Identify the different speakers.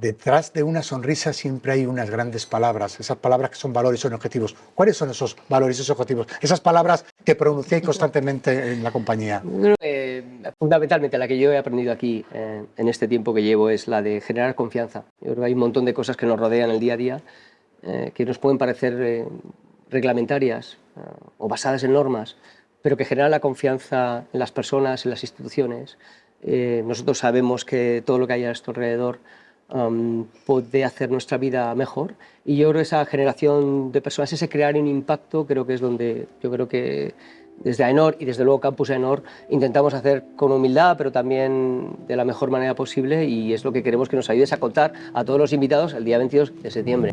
Speaker 1: detrás de una sonrisa siempre hay unas grandes palabras, esas palabras que son valores, son objetivos. ¿Cuáles son esos valores, esos objetivos? Esas palabras que pronunciáis constantemente en la compañía.
Speaker 2: fundamentalmente la que yo he aprendido aquí eh, en este tiempo que llevo es la de generar confianza. Yo creo que hay un montón de cosas que nos rodean el día a día eh, que nos pueden parecer eh, reglamentarias o basadas en normas, pero que generan la confianza en las personas, en las instituciones. nosotros sabemos que todo lo que hay a nuestro alrededor puede hacer nuestra vida mejor y yo creo que esa generación de personas, ese crear un impacto, creo que es donde yo creo que desde AENOR y desde luego Campus AENOR intentamos hacer con humildad, pero también de la mejor manera posible y es lo que queremos que nos ayudes a contar a todos los invitados el día 22 de septiembre.